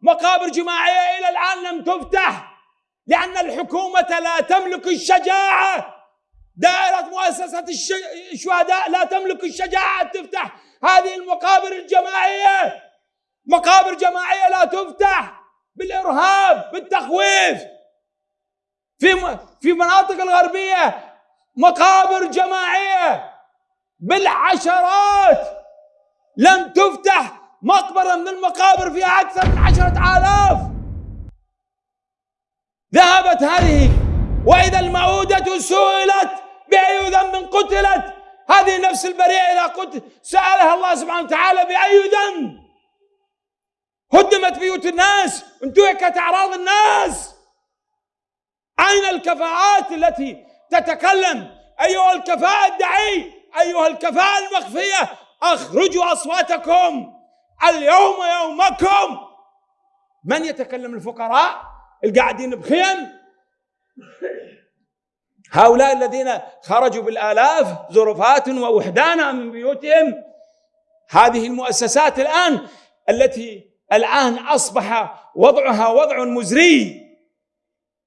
مقابر جماعية إلى الآن لم تفتح لأن الحكومة لا تملك الشجاعة. دائرة مؤسسة الشهداء لا تملك الشجاعة أن تفتح هذه المقابر الجماعية. مقابر جماعية لا تفتح بالإرهاب بالتخويف. في في مناطق الغربية مقابر جماعية بالعشرات لم تفتح مقبرة من المقابر فيها أكثر من عشرة آلاف. ذهبت هذه وإذا المعودة سئلت بأي ذنب قتلت هذه نفس البريئة إذا قلت سألها الله سبحانه وتعالى بأي ذنب. هدمت بيوت الناس انتهكت أعراض الناس. أين الكفاءات التي تتكلم؟ أيها الكفاءة الدعي أيها الكفاءة المخفية أخرجوا أصواتكم. اليوم يومكم. من يتكلم الفقراء القاعدين بخيم؟ هؤلاء الذين خرجوا بالآلاف زرفات ووحدانا من بيوتهم. هذه المؤسسات الآن التي الآن أصبح وضعها وضع مزري.